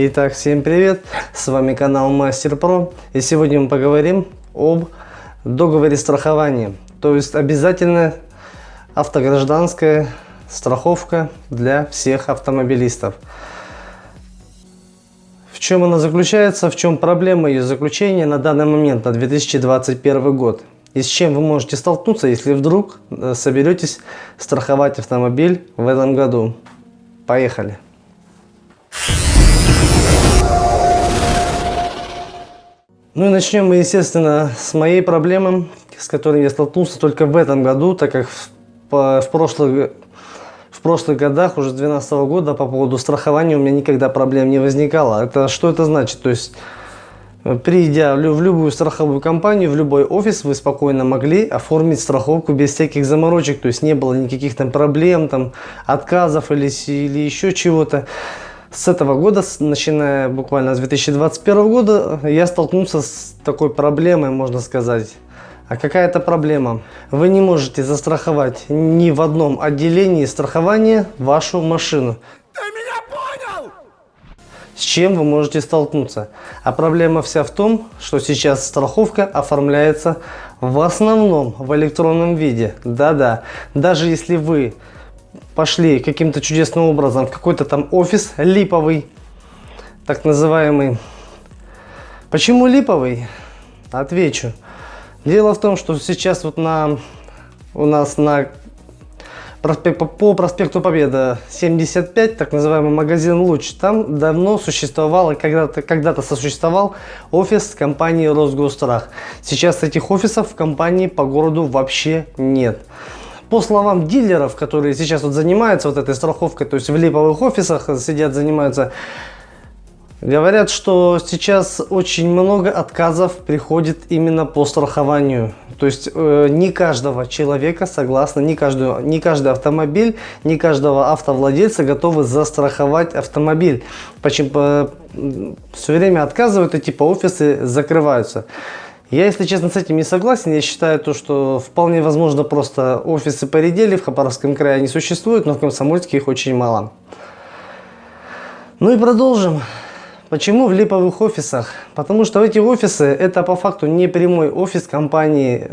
Итак, всем привет! С вами канал Мастер Про. И сегодня мы поговорим об договоре страхования. То есть обязательно автогражданская страховка для всех автомобилистов. В чем она заключается, в чем проблема ее заключения на данный момент, на 2021 год. И с чем вы можете столкнуться, если вдруг э, соберетесь страховать автомобиль в этом году. Поехали! Ну и начнем мы, естественно, с моей проблемы, с которой я столкнулся только в этом году, так как в, по, в, прошлых, в прошлых годах, уже с 2012 года, по поводу страхования у меня никогда проблем не возникало. Это что это значит? То есть, придя в любую страховую компанию, в любой офис, вы спокойно могли оформить страховку без всяких заморочек. То есть, не было никаких там проблем, там, отказов или, или еще чего-то с этого года, начиная буквально с 2021 года, я столкнулся с такой проблемой, можно сказать. А какая это проблема? Вы не можете застраховать ни в одном отделении страхования вашу машину. Ты меня понял? С чем вы можете столкнуться? А проблема вся в том, что сейчас страховка оформляется в основном в электронном виде. Да-да, даже если вы пошли каким-то чудесным образом в какой-то там офис липовый, так называемый. Почему липовый? Отвечу. Дело в том, что сейчас вот на у нас на проспект, по проспекту Победа 75, так называемый магазин Луч, там давно существовал когда-то когда, -то, сосуществовал офис компании Росгострах. Сейчас этих офисов в компании по городу вообще нет. По словам дилеров, которые сейчас вот занимаются вот этой страховкой, то есть в липовых офисах сидят, занимаются, говорят, что сейчас очень много отказов приходит именно по страхованию. То есть э, не каждого человека, согласно, не, каждую, не каждый автомобиль, не каждого автовладельца готовы застраховать автомобиль. Почему? По, все время отказывают, и типа офисы закрываются. Я, если честно, с этим не согласен. Я считаю, то, что вполне возможно просто офисы поредели, в Хабаровском крае они существуют, но в Комсомольске их очень мало. Ну и продолжим. Почему в липовых офисах? Потому что эти офисы это по факту не прямой офис компании,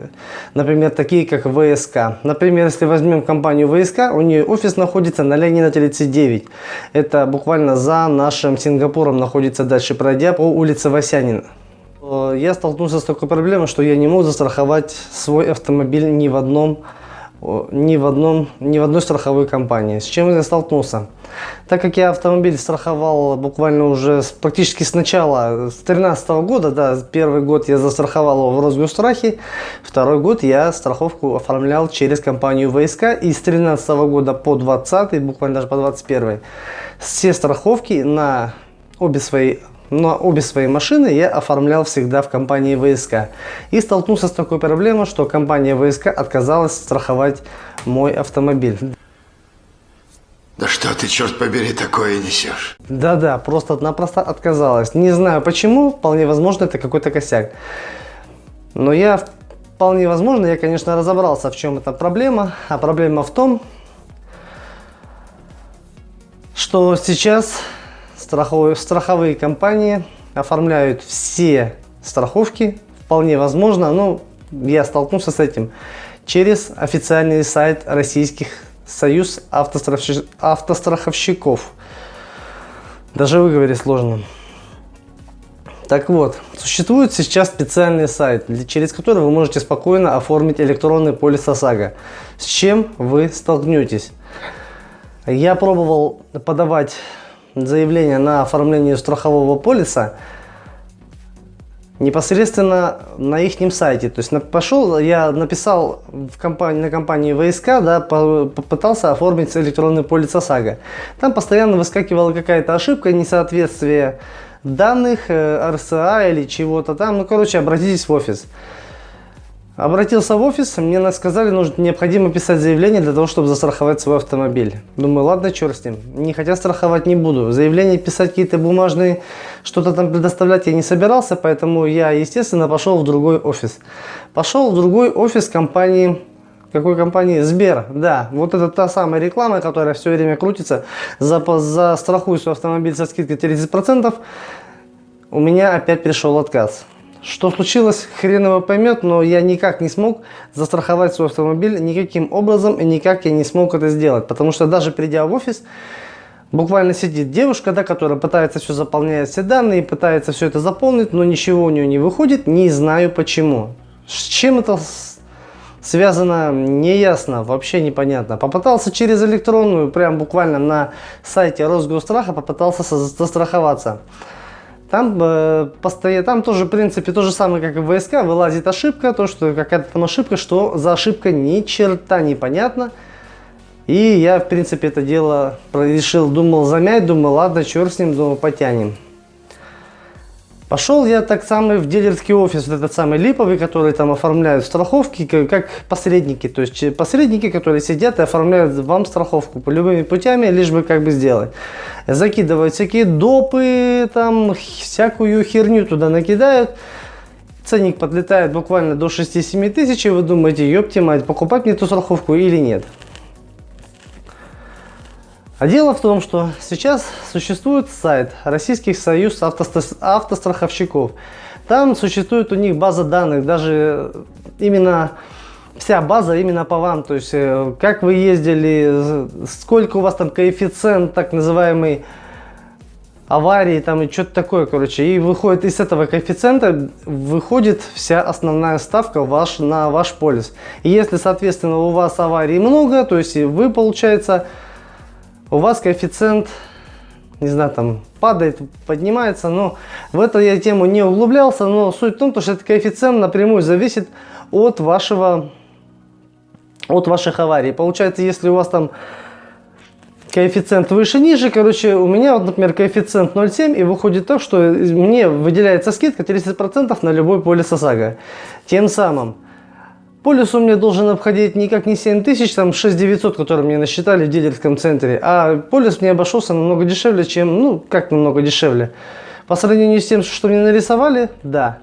например, такие как ВСК. Например, если возьмем компанию ВСК, у нее офис находится на Ленина 39. Это буквально за нашим Сингапуром находится дальше пройдя по улице Васянина. Я столкнулся с такой проблемой, что я не мог застраховать свой автомобиль ни в одном ни в, одном, ни в одной страховой компании. С чем я столкнулся? Так как я автомобиль страховал буквально уже с, практически с начала, с 2013 года, да, первый год я застраховал его в Росгострахе, второй год я страховку оформлял через компанию ВСК, и с 2013 года по 2020, буквально даже по 2021, все страховки на обе свои но обе свои машины я оформлял всегда в компании ВСК. И столкнулся с такой проблемой, что компания ВСК отказалась страховать мой автомобиль. Да что ты, черт побери, такое несешь? Да-да, просто-напросто отказалась. Не знаю почему, вполне возможно это какой-то косяк. Но я, вполне возможно, я, конечно, разобрался, в чем эта проблема. А проблема в том, что сейчас страховые, страховые компании оформляют все страховки, вполне возможно, но я столкнулся с этим, через официальный сайт российских союз автостраховщиков. Даже выговорить сложно. Так вот, существует сейчас специальный сайт, через который вы можете спокойно оформить электронный полис ОСАГО. С чем вы столкнетесь? Я пробовал подавать заявление на оформление страхового полиса непосредственно на их сайте. То есть пошел, я написал в компании, на компании ВСК, да, по, попытался оформить электронный полис ОСАГО. Там постоянно выскакивала какая-то ошибка, несоответствие данных, э, РСА или чего-то там. Ну, короче, обратитесь в офис. Обратился в офис, мне сказали, нужно необходимо писать заявление для того, чтобы застраховать свой автомобиль. Думаю, ладно, черт с ним, не хотя страховать не буду. Заявление писать какие-то бумажные, что-то там предоставлять я не собирался, поэтому я, естественно, пошел в другой офис. Пошел в другой офис компании Какой компании? Сбер, да. Вот это та самая реклама, которая все время крутится. За, застрахуй свой автомобиль со скидкой 30%. У меня опять пришел отказ. Что случилось, хрен его поймет, но я никак не смог застраховать свой автомобиль никаким образом и никак я не смог это сделать. Потому что даже придя в офис, буквально сидит девушка, да, которая пытается все заполнять все данные, пытается все это заполнить, но ничего у нее не выходит, не знаю почему. С чем это связано, неясно, вообще непонятно. Попытался через электронную, прям буквально на сайте Росгосстраха, попытался застраховаться. Там, э, постоянно, там тоже, в принципе, то же самое, как и в ВСК, вылазит ошибка, то, что какая-то там ошибка, что за ошибка ни черта непонятно. И я, в принципе, это дело решил, думал замять, думал, ладно, черт с ним, думал, потянем. Пошел я так самый в дилерский офис, вот этот самый липовый, который там оформляют страховки, как посредники. То есть посредники, которые сидят и оформляют вам страховку по любыми путями, лишь бы как бы сделать. Закидывают всякие допы, там всякую херню туда накидают. Ценник подлетает буквально до 6-7 тысяч, и вы думаете, ёпти мать, покупать мне эту страховку или нет. А дело в том, что сейчас существует сайт Российский союз автостраховщиков. Там существует у них база данных, даже именно вся база именно по вам. То есть, э, как вы ездили, сколько у вас там коэффициент так называемый аварии там и что-то такое, короче. И выходит из этого коэффициента, выходит вся основная ставка ваш, на ваш полис. И если, соответственно, у вас аварий много, то есть вы, получается, у вас коэффициент, не знаю, там падает, поднимается, но в эту я тему не углублялся, но суть в том, что этот коэффициент напрямую зависит от вашего, от ваших аварий. Получается, если у вас там коэффициент выше-ниже, короче, у меня, вот, например, коэффициент 0,7, и выходит так, что мне выделяется скидка 30% на любой полис ОСАГО. Тем самым, Полис у меня должен обходить никак не 7 тысяч, там 6 900, которые мне насчитали в дилерском центре. А полис мне обошелся намного дешевле, чем, ну, как намного дешевле. По сравнению с тем, что мне нарисовали, да.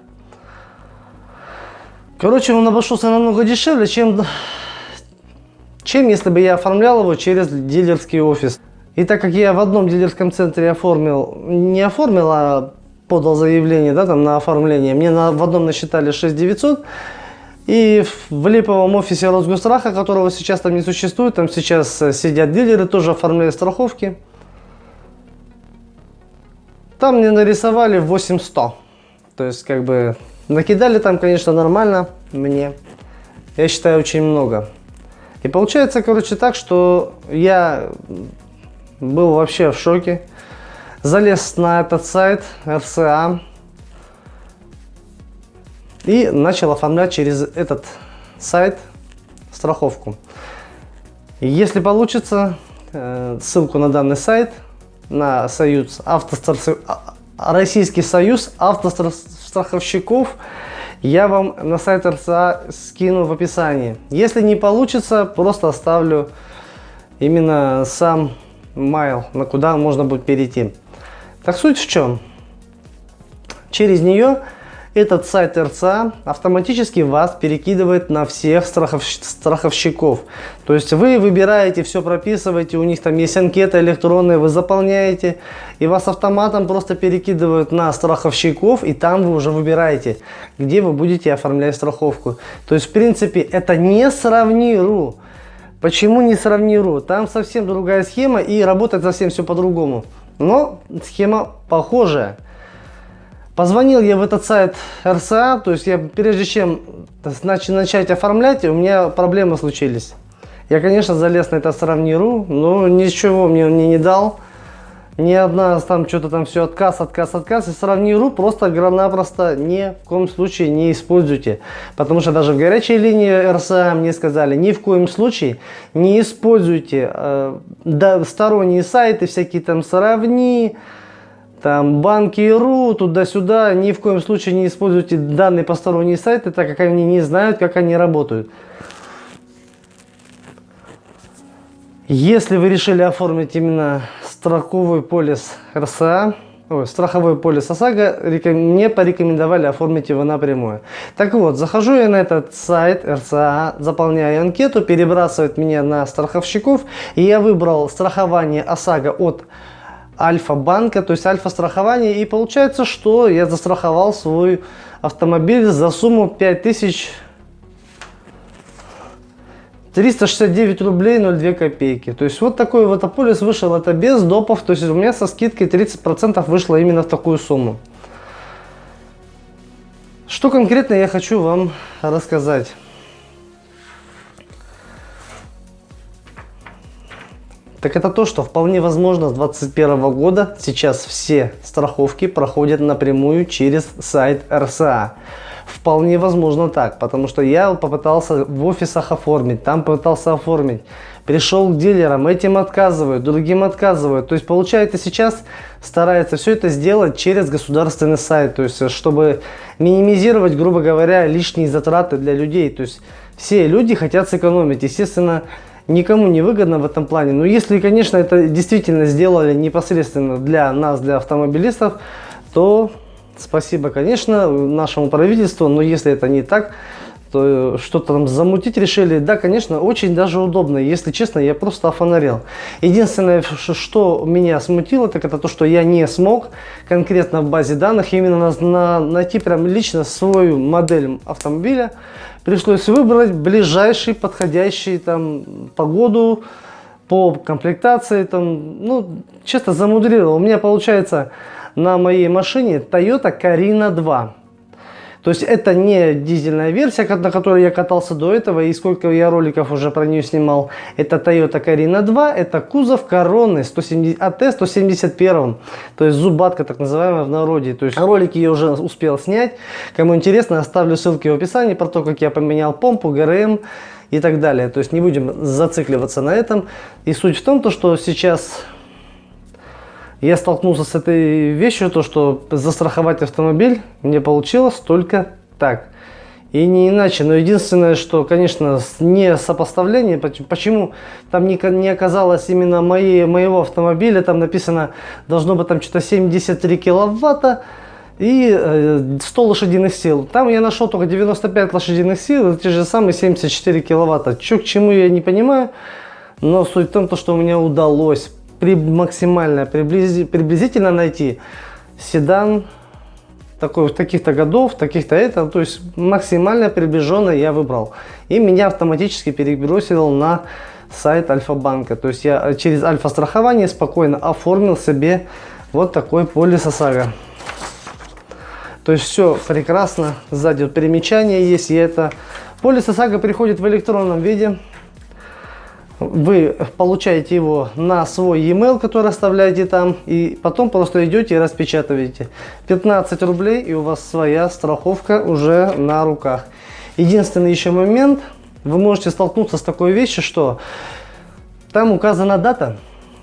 Короче, он обошелся намного дешевле, чем, чем если бы я оформлял его через дилерский офис. И так как я в одном дилерском центре оформил, не оформил, а подал заявление да, там, на оформление, мне на, в одном насчитали 6 900, и в липовом офисе Росгосстраха, которого сейчас там не существует, там сейчас э, сидят дилеры, тоже оформляют страховки. Там мне нарисовали 8100. То есть, как бы, накидали там, конечно, нормально мне. Я считаю, очень много. И получается, короче, так, что я был вообще в шоке. Залез на этот сайт РСА и начал оформлять через этот сайт страховку. Если получится, э, ссылку на данный сайт, на союз автострах... А, Российский союз автостраховщиков, я вам на сайт РЦА скину в описании. Если не получится, просто оставлю именно сам майл, на куда можно будет перейти. Так суть в чем? Через нее этот сайт РЦА автоматически вас перекидывает на всех страхов... страховщиков. То есть вы выбираете, все прописываете, у них там есть анкеты электронные, вы заполняете, и вас автоматом просто перекидывают на страховщиков, и там вы уже выбираете, где вы будете оформлять страховку. То есть, в принципе, это не сравниру. Почему не сравниру? Там совсем другая схема, и работает совсем все по-другому. Но схема похожая. Позвонил я в этот сайт РСА, то есть я прежде чем начать оформлять, у меня проблемы случились. Я, конечно, залез на это сравниру, но ничего мне он не дал. Ни одна там что-то там все отказ, отказ, отказ. И сравниру просто напросто ни в коем случае не используйте. Потому что даже в горячей линии РСА мне сказали, ни в коем случае не используйте э, да, сторонние сайты, всякие там сравни, там банки.ру, туда-сюда, ни в коем случае не используйте данные посторонние сайты, так как они не знают, как они работают. Если вы решили оформить именно строковый полис РСА, ой, страховой полис ОСАГО мне порекомендовали оформить его напрямую. Так вот, захожу я на этот сайт РЦА, заполняю анкету, перебрасывает меня на страховщиков, и я выбрал страхование ОСАГО от Альфа-банка, то есть Альфа-страхование, и получается, что я застраховал свой автомобиль за сумму 5000 369 рублей 02 копейки. То есть вот такой вот полис вышел, это без допов, то есть у меня со скидкой 30% вышло именно в такую сумму. Что конкретно я хочу вам рассказать. Так это то, что вполне возможно с 2021 года сейчас все страховки проходят напрямую через сайт РСА. Вполне возможно так, потому что я попытался в офисах оформить, там попытался оформить. Пришел к дилерам, этим отказывают, другим отказывают. То есть получается сейчас старается все это сделать через государственный сайт, то есть чтобы минимизировать, грубо говоря, лишние затраты для людей. То есть все люди хотят сэкономить. Естественно, никому не выгодно в этом плане. Но если, конечно, это действительно сделали непосредственно для нас, для автомобилистов, то спасибо, конечно, нашему правительству. Но если это не так, то что-то там замутить решили. Да, конечно, очень даже удобно. Если честно, я просто офонарел. Единственное, что меня смутило, так это то, что я не смог конкретно в базе данных именно на, на, найти прям лично свою модель автомобиля. Пришлось выбрать ближайший, подходящий там погоду, по комплектации. Там, ну, честно замудрил. У меня получается на моей машине Toyota Carina 2. То есть это не дизельная версия, на которой я катался до этого, и сколько я роликов уже про нее снимал. Это Toyota Carina 2, это кузов короны 170, AT 171, то есть зубатка так называемая в народе. То есть ролики я уже успел снять. Кому интересно, оставлю ссылки в описании про то, как я поменял помпу, ГРМ и так далее. То есть не будем зацикливаться на этом. И суть в том, то, что сейчас я столкнулся с этой вещью, то что застраховать автомобиль мне получилось только так. И не иначе. Но единственное, что, конечно, не сопоставление. Почему там не, не оказалось именно моей, моего автомобиля. Там написано, должно быть там что-то 73 киловатта и 100 лошадиных сил. Там я нашел только 95 лошадиных сил, те же самые 74 киловатта. Что к чему я не понимаю. Но суть в том, что у меня удалось при, максимально приблизи, приблизительно найти седан такой, таких-то годов, таких-то это, то есть максимально приближенно я выбрал. И меня автоматически перебросил на сайт Альфа-банка. То есть я через Альфа-страхование спокойно оформил себе вот такой полис ОСАГО. То есть все прекрасно, сзади вот перемечание есть, и это полис ОСАГО приходит в электронном виде вы получаете его на свой e-mail, который оставляете там, и потом просто идете и распечатываете. 15 рублей, и у вас своя страховка уже на руках. Единственный еще момент, вы можете столкнуться с такой вещью, что там указана дата,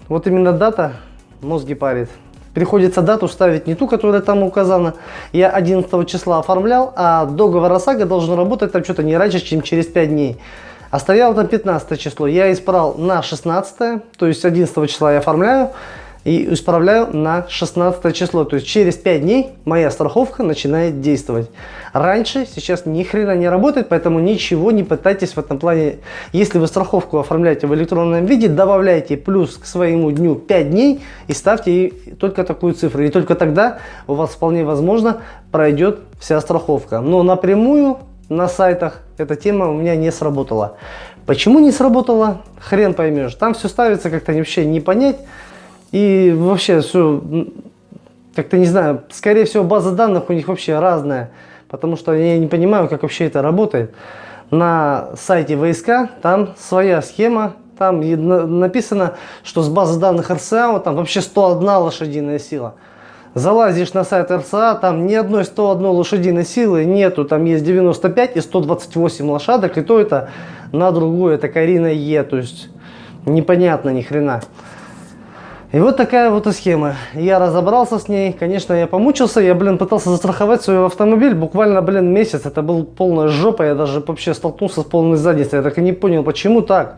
вот именно дата мозги парит. Приходится дату ставить не ту, которая там указана. Я 11 числа оформлял, а договор ОСАГО должен работать там что-то не раньше, чем через 5 дней. А стоял там 15 число. Я исправил на 16, то есть 11 числа я оформляю и исправляю на 16 число. То есть через 5 дней моя страховка начинает действовать. Раньше, сейчас ни хрена не работает, поэтому ничего не пытайтесь в этом плане. Если вы страховку оформляете в электронном виде, добавляйте плюс к своему дню 5 дней и ставьте только такую цифру. И только тогда у вас вполне возможно пройдет вся страховка. Но напрямую на сайтах эта тема у меня не сработала. Почему не сработала? Хрен поймешь. Там все ставится как-то вообще не понять. И вообще все, как-то не знаю, скорее всего база данных у них вообще разная. Потому что я не понимаю, как вообще это работает. На сайте ВСК там своя схема. Там написано, что с базы данных РСА там вообще 101 лошадиная сила. Залазишь на сайт РСА, там ни одной 101 лошадиной силы нету, там есть 95 и 128 лошадок, и то это на другую, это Карина Е, то есть непонятно ни хрена. И вот такая вот и схема. Я разобрался с ней, конечно, я помучился, я, блин, пытался застраховать свой автомобиль, буквально, блин, месяц, это был полная жопа, я даже вообще столкнулся с полной задницей, я так и не понял, почему так.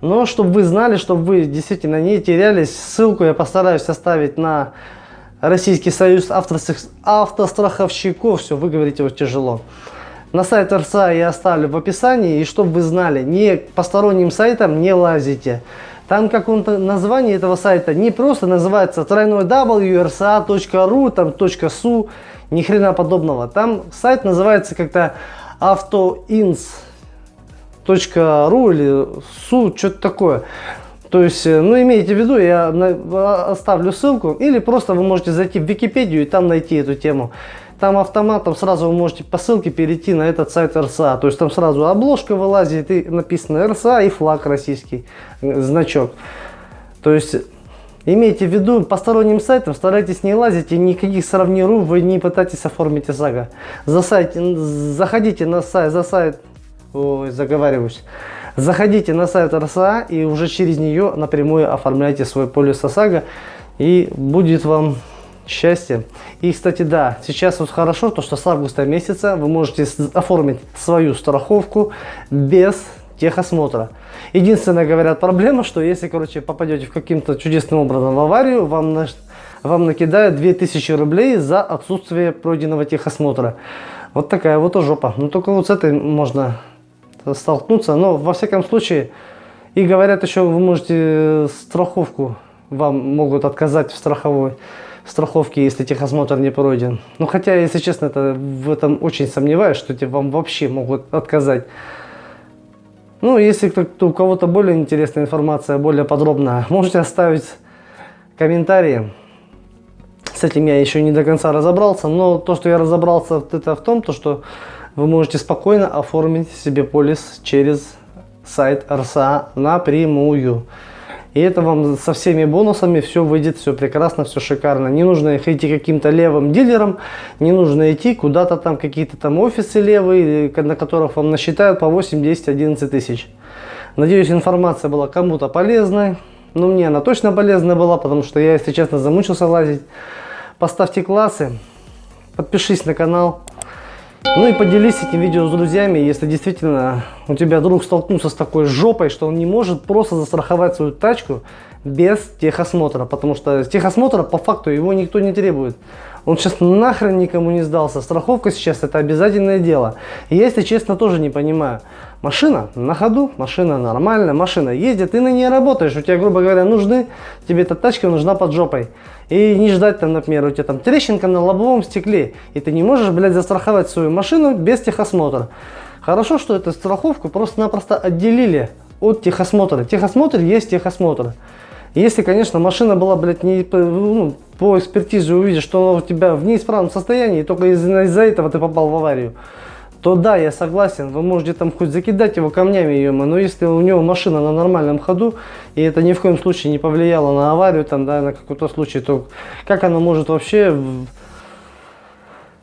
Но, чтобы вы знали, чтобы вы действительно не терялись, ссылку я постараюсь оставить на Российский союз автострах- автостраховщиков, все, вы говорите вот тяжело. На сайт РСА я оставлю в описании, и чтобы вы знали, не посторонним сайтам не лазите. Там как он название этого сайта не просто называется тройной wrsa.ru, там .su, ни хрена подобного. Там сайт называется как-то autoins.ru или su, что-то такое. То есть, э, ну имейте в виду, я на- оставлю ссылку, или просто вы можете зайти в Википедию и там найти эту тему. Там автоматом сразу вы можете по ссылке перейти на этот сайт РСА. То есть там сразу обложка вылазит и написано РСА и флаг российский, э, значок. То есть имейте в виду, посторонним сайтам старайтесь не лазить и никаких сравниру вы не пытайтесь оформить ОСАГО. За сайт, заходите на сайт, за сайт, ой, заговариваюсь. Заходите на сайт РСА и уже через нее напрямую оформляйте свой полис ОСАГО и будет вам счастье. И, кстати, да, сейчас вот хорошо, то что с августа месяца вы можете оформить свою страховку без техосмотра. Единственная, говорят, проблема, что если, короче, попадете в каким-то чудесным образом в аварию, вам, наш- вам накидают 2000 рублей за отсутствие пройденного техосмотра. Вот такая вот жопа. Ну, только вот с этой можно столкнуться. Но, во всяком случае, и говорят еще, вы можете э, страховку, вам могут отказать в страховой страховке, если техосмотр не пройден. Ну, хотя, если честно, это, в этом очень сомневаюсь, что тебе вам вообще могут отказать. Ну, если кто, кто- у кого-то более интересная информация, более подробная, можете оставить комментарии. С этим я еще не до конца разобрался, но то, что я разобрался, это в том, то, что вы можете спокойно оформить себе полис через сайт РСА напрямую. И это вам со всеми бонусами все выйдет, все прекрасно, все шикарно. Не нужно их идти каким-то левым дилером, не нужно идти куда-то там, какие-то там офисы левые, на которых вам насчитают по 8, 10, 11 тысяч. Надеюсь, информация была кому-то полезной. Ну, мне она точно полезная была, потому что я, если честно, замучился лазить. Поставьте классы, подпишись на канал. Ну и поделись этим видео с друзьями, если действительно у тебя друг столкнулся с такой жопой, что он не может просто застраховать свою тачку без техосмотра. Потому что техосмотра по факту его никто не требует. Он сейчас нахрен никому не сдался. Страховка сейчас это обязательное дело. И я, если честно, тоже не понимаю. Машина на ходу, машина нормальная, машина ездит, ты на ней работаешь. У тебя, грубо говоря, нужны, тебе эта тачка нужна под жопой. И не ждать там, например, у тебя там трещинка на лобовом стекле, и ты не можешь, блядь, застраховать свою машину без техосмотра. Хорошо, что эту страховку просто-напросто отделили от техосмотра. Техосмотр есть техосмотр. Если, конечно, машина была, блядь, не ну, по экспертизе увидишь, что она у тебя в неисправном состоянии, и только из- из-за этого ты попал в аварию, то да, я согласен, вы можете там хоть закидать его камнями, ё но если у него машина на нормальном ходу, и это ни в коем случае не повлияло на аварию, там, да, на какой-то случай, то как оно может вообще... в-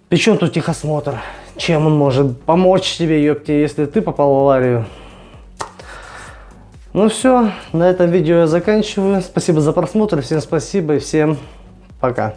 Причем тут техосмотр? Чем он может помочь тебе, ёпте, если ты попал в аварию? Ну все, на этом видео я заканчиваю. Спасибо за просмотр, всем спасибо и всем пока.